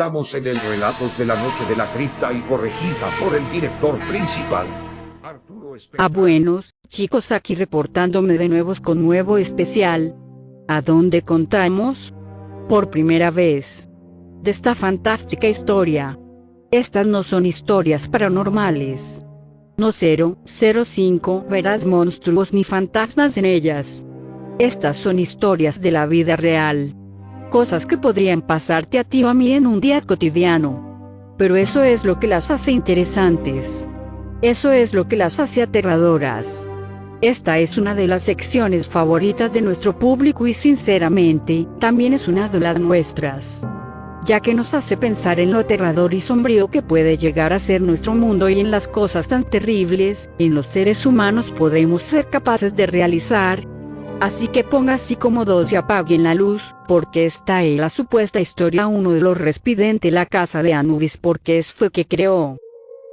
Estamos en el Relatos de la Noche de la Cripta y corregida por el director principal. Arturo Ah buenos, chicos aquí reportándome de nuevo con nuevo especial. ¿A dónde contamos? Por primera vez. De esta fantástica historia. Estas no son historias paranormales. No 005 verás monstruos ni fantasmas en ellas. Estas son historias de la vida real. Cosas que podrían pasarte a ti o a mí en un día cotidiano. Pero eso es lo que las hace interesantes. Eso es lo que las hace aterradoras. Esta es una de las secciones favoritas de nuestro público y sinceramente, también es una de las nuestras. Ya que nos hace pensar en lo aterrador y sombrío que puede llegar a ser nuestro mundo y en las cosas tan terribles, en los seres humanos podemos ser capaces de realizar. Así que ponga así cómodos y apaguen la luz, porque está en la supuesta historia uno de los respidente la casa de Anubis porque es fue que creó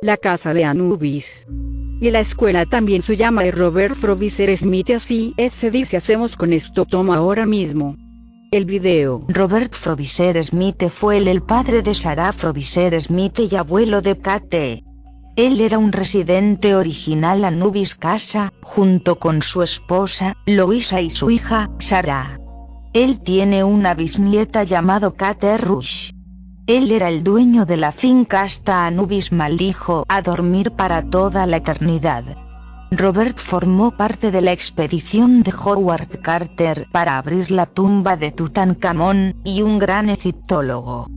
la casa de Anubis. Y la escuela también se llama de Robert Frobisher Smith y así es se dice hacemos con esto toma ahora mismo. El video. Robert Frobisher Smith fue el, el padre de Sarah Frobisher Smith y abuelo de Kate. Él era un residente original Anubis Casa, junto con su esposa, Louisa y su hija, Sarah. Él tiene una bisnieta llamado Kate Rush. Él era el dueño de la finca hasta Anubis maldijo a dormir para toda la eternidad. Robert formó parte de la expedición de Howard Carter para abrir la tumba de Tutankamón, y un gran egiptólogo.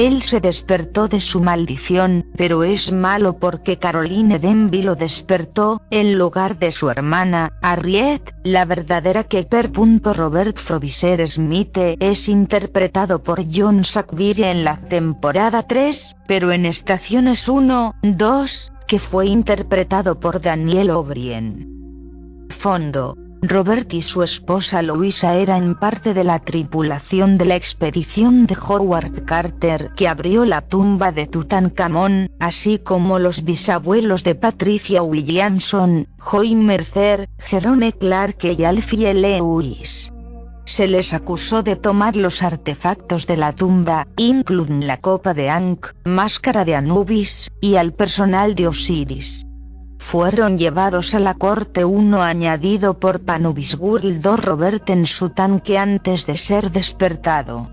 Él se despertó de su maldición, pero es malo porque Caroline Denby lo despertó, en lugar de su hermana, Harriet, la verdadera Keeper. Robert Frobisher Smith es interpretado por John Sackville en la temporada 3, pero en estaciones 1, 2, que fue interpretado por Daniel O'Brien. Fondo. Robert y su esposa Louisa eran parte de la tripulación de la expedición de Howard Carter que abrió la tumba de Tutankamón, así como los bisabuelos de Patricia Williamson, Joy Mercer, Jerome Clark y Alfie Lewis. Se les acusó de tomar los artefactos de la tumba, incluyen la copa de Ankh, máscara de Anubis, y al personal de Osiris fueron llevados a la corte uno añadido por Panubisgurl Robert en su tanque antes de ser despertado.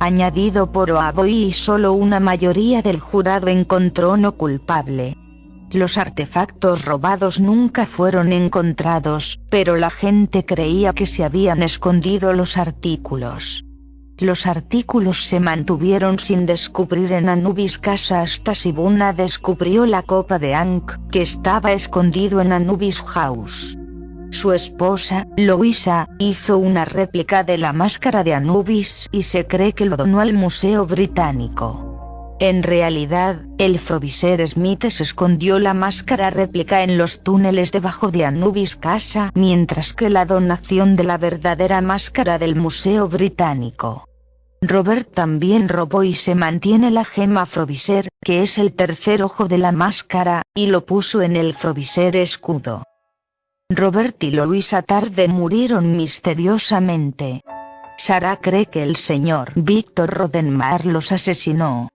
Añadido por Oaboy y solo una mayoría del jurado encontró no culpable. Los artefactos robados nunca fueron encontrados, pero la gente creía que se habían escondido los artículos. Los artículos se mantuvieron sin descubrir en Anubis Casa hasta Sibuna descubrió la copa de Ankh, que estaba escondido en Anubis House. Su esposa, Louisa, hizo una réplica de la máscara de Anubis y se cree que lo donó al Museo Británico. En realidad, el Frobisher Smith se escondió la máscara réplica en los túneles debajo de Anubis Casa mientras que la donación de la verdadera máscara del Museo Británico. Robert también robó y se mantiene la gema Frobisher, que es el tercer ojo de la máscara, y lo puso en el Frobisher escudo. Robert y Louisa tarde murieron misteriosamente. Sarah cree que el señor Víctor Rodenmar los asesinó.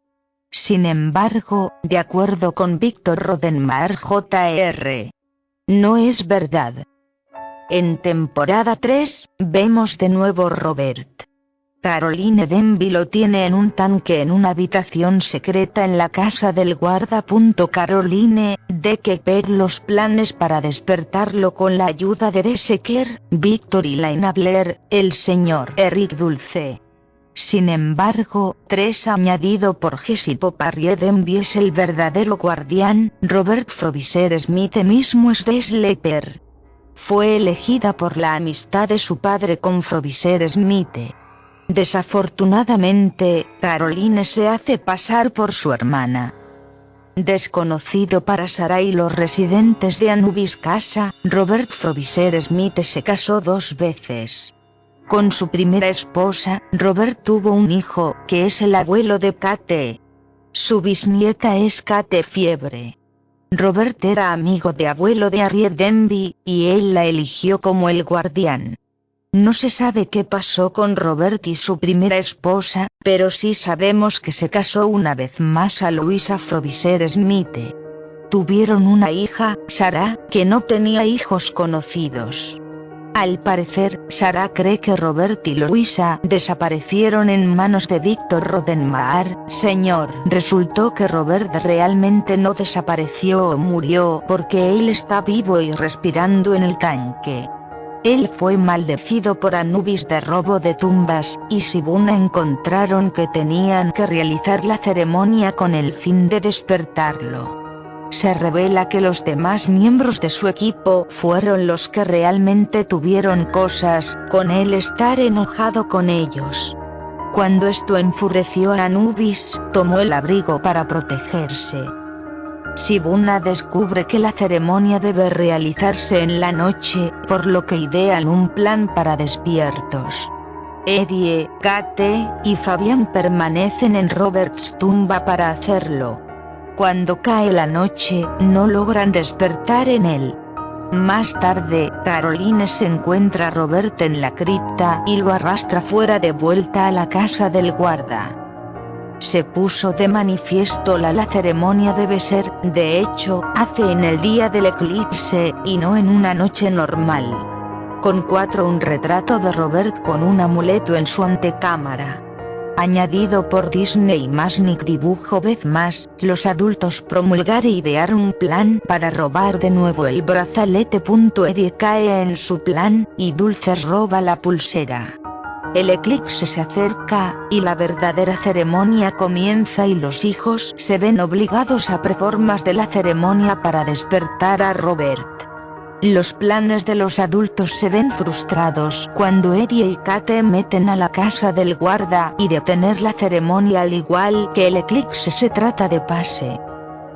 Sin embargo, de acuerdo con Víctor Rodenmar Jr. No es verdad. En temporada 3, vemos de nuevo Robert. Caroline Denby lo tiene en un tanque en una habitación secreta en la casa del guarda. Caroline, de que per los planes para despertarlo con la ayuda de Deseker, Victor y Laina Blair, el señor Eric Dulce. Sin embargo, tres añadido por Jesse Poparrier Denby es el verdadero guardián, Robert Frobisher Smith mismo es de Sleeper. Fue elegida por la amistad de su padre con Frobisher Smith. Desafortunadamente, Caroline se hace pasar por su hermana. Desconocido para Sarah y los residentes de Anubis Casa, Robert Frobisher Smith se casó dos veces. Con su primera esposa, Robert tuvo un hijo, que es el abuelo de Kate. Su bisnieta es Kate Fiebre. Robert era amigo de abuelo de Harriet Denby, y él la eligió como el guardián. No se sabe qué pasó con Robert y su primera esposa, pero sí sabemos que se casó una vez más a Louisa Frobisher Smith. Tuvieron una hija, Sarah, que no tenía hijos conocidos. Al parecer, Sarah cree que Robert y Louisa desaparecieron en manos de Víctor Rodenmaar. Señor, resultó que Robert realmente no desapareció o murió porque él está vivo y respirando en el tanque. Él fue maldecido por Anubis de robo de tumbas, y Sibuna encontraron que tenían que realizar la ceremonia con el fin de despertarlo. Se revela que los demás miembros de su equipo fueron los que realmente tuvieron cosas, con él estar enojado con ellos. Cuando esto enfureció a Anubis, tomó el abrigo para protegerse. Sibuna descubre que la ceremonia debe realizarse en la noche, por lo que idean un plan para despiertos. Eddie, Kate y Fabián permanecen en Roberts tumba para hacerlo. Cuando cae la noche, no logran despertar en él. Más tarde, Caroline se encuentra a Robert en la cripta y lo arrastra fuera de vuelta a la casa del guarda se puso de manifiesto la la ceremonia debe ser, de hecho, hace en el día del eclipse, y no en una noche normal. Con cuatro un retrato de Robert con un amuleto en su antecámara. Añadido por Disney más Nick dibujo vez más, los adultos promulgar e idear un plan para robar de nuevo el brazalete. Eddie cae en su plan, y Dulce roba la pulsera. El eclipse se acerca, y la verdadera ceremonia comienza y los hijos se ven obligados a preformas de la ceremonia para despertar a Robert. Los planes de los adultos se ven frustrados cuando Eddie y Kate meten a la casa del guarda y detener la ceremonia al igual que el eclipse se trata de pase.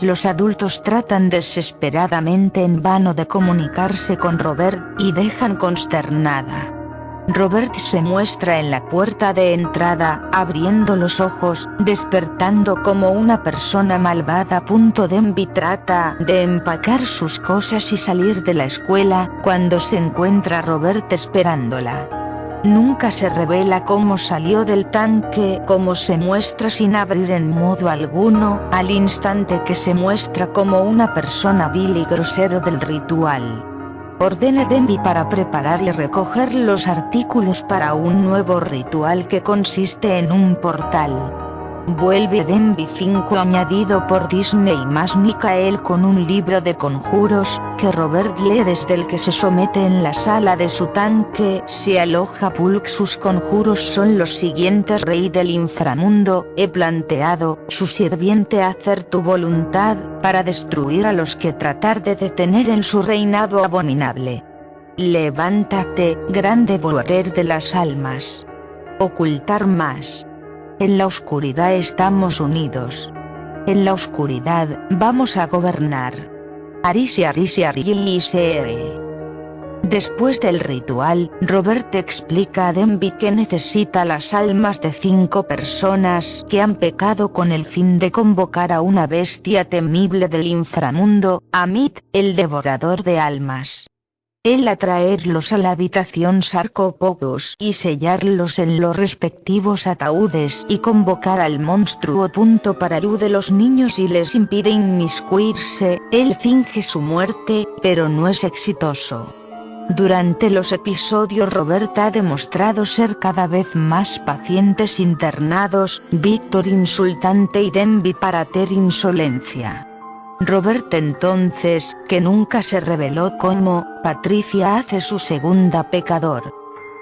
Los adultos tratan desesperadamente en vano de comunicarse con Robert y dejan consternada. Robert se muestra en la puerta de entrada, abriendo los ojos, despertando como una persona malvada. Denby trata de empacar sus cosas y salir de la escuela, cuando se encuentra Robert esperándola. Nunca se revela cómo salió del tanque, como se muestra sin abrir en modo alguno, al instante que se muestra como una persona vil y grosero del ritual. Ordena Denby para preparar y recoger los artículos para un nuevo ritual que consiste en un portal. Vuelve Denby 5 añadido por Disney más Michael con un libro de conjuros, que Robert lee desde el que se somete en la sala de su tanque, se aloja Pulk sus conjuros son los siguientes Rey del inframundo, he planteado, su sirviente hacer tu voluntad, para destruir a los que tratar de detener en su reinado abominable. Levántate, gran devorador de las almas. Ocultar más. En la oscuridad estamos unidos. En la oscuridad, vamos a gobernar. Arisi Arisi Arise. Después del ritual, Robert explica a Denby que necesita las almas de cinco personas que han pecado con el fin de convocar a una bestia temible del inframundo, Amit, el devorador de almas. Él atraerlos a la habitación sarcópagos y sellarlos en los respectivos ataúdes y convocar al monstruo. Punto para de los niños y les impide inmiscuirse, él finge su muerte, pero no es exitoso. Durante los episodios Robert ha demostrado ser cada vez más pacientes internados, Víctor insultante y Denby para ter insolencia. Robert entonces, que nunca se reveló como, Patricia hace su segunda pecador.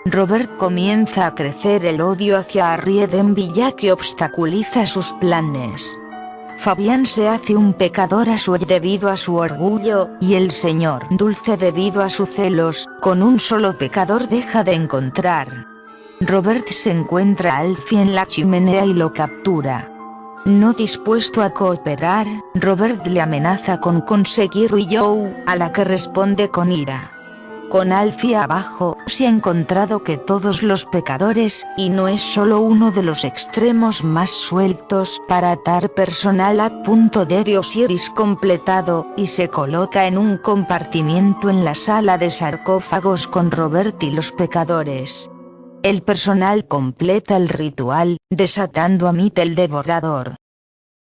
Robert comienza a crecer el odio hacia Harriet Denby ya que obstaculiza sus planes. Fabián se hace un pecador a su debido a su orgullo, y el señor Dulce debido a sus celos, con un solo pecador deja de encontrar. Robert se encuentra a Alfie en la chimenea y lo captura. No dispuesto a cooperar, Robert le amenaza con conseguir Joe, a la que responde con ira. Con Alfie abajo, se ha encontrado que todos los pecadores, y no es solo uno de los extremos más sueltos, para atar personal a punto de Osiris completado, y se coloca en un compartimiento en la sala de sarcófagos con Robert y los pecadores. El personal completa el ritual, desatando a Mit el devorador.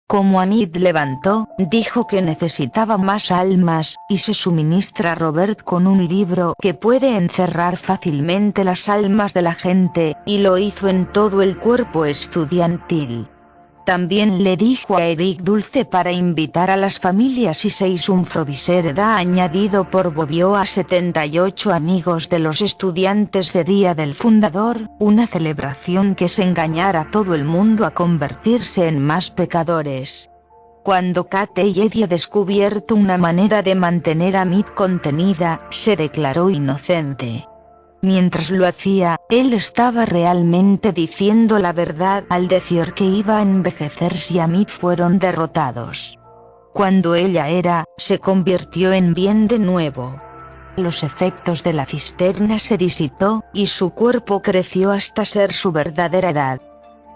Como Anid levantó, dijo que necesitaba más almas, y se suministra a Robert con un libro que puede encerrar fácilmente las almas de la gente, y lo hizo en todo el cuerpo estudiantil. También le dijo a Eric Dulce para invitar a las familias y se hizo un Froviserda añadido por Bobbio a 78 amigos de los estudiantes de Día del Fundador, una celebración que se engañara a todo el mundo a convertirse en más pecadores. Cuando Kate y Eddie ha descubierto una manera de mantener a Mid contenida, se declaró inocente. Mientras lo hacía, él estaba realmente diciendo la verdad al decir que iba a envejecer si Amit fueron derrotados. Cuando ella era, se convirtió en bien de nuevo. Los efectos de la cisterna se disipó, y su cuerpo creció hasta ser su verdadera edad.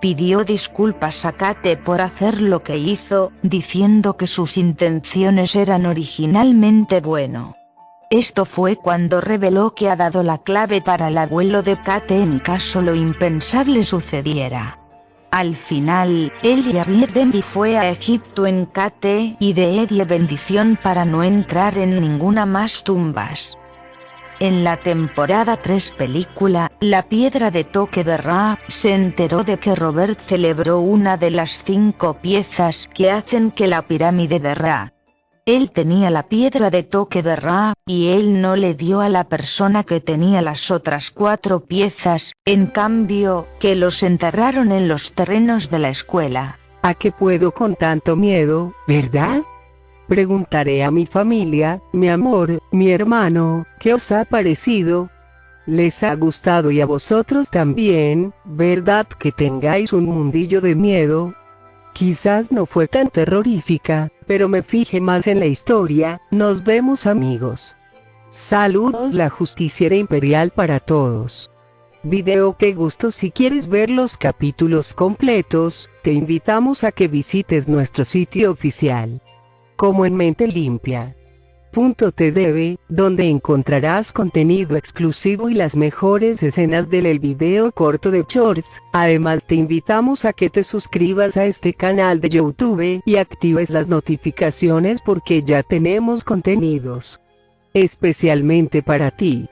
Pidió disculpas a Kate por hacer lo que hizo, diciendo que sus intenciones eran originalmente bueno. Esto fue cuando reveló que ha dado la clave para el abuelo de Kate en caso lo impensable sucediera. Al final, él y fue a Egipto en Kate y de Eddie bendición para no entrar en ninguna más tumbas. En la temporada 3 película, La Piedra de Toque de Ra, se enteró de que Robert celebró una de las cinco piezas que hacen que la pirámide de Ra, él tenía la piedra de toque de Ra, y él no le dio a la persona que tenía las otras cuatro piezas, en cambio, que los enterraron en los terrenos de la escuela. ¿A qué puedo con tanto miedo, verdad? Preguntaré a mi familia, mi amor, mi hermano, ¿qué os ha parecido? ¿Les ha gustado y a vosotros también, verdad que tengáis un mundillo de miedo? Quizás no fue tan terrorífica, pero me fijé más en la historia, nos vemos amigos. Saludos la justiciera imperial para todos. Video te gustó si quieres ver los capítulos completos, te invitamos a que visites nuestro sitio oficial. Como en mente limpia. .tdb, donde encontrarás contenido exclusivo y las mejores escenas del el video corto de Shorts. Además te invitamos a que te suscribas a este canal de YouTube y actives las notificaciones porque ya tenemos contenidos especialmente para ti.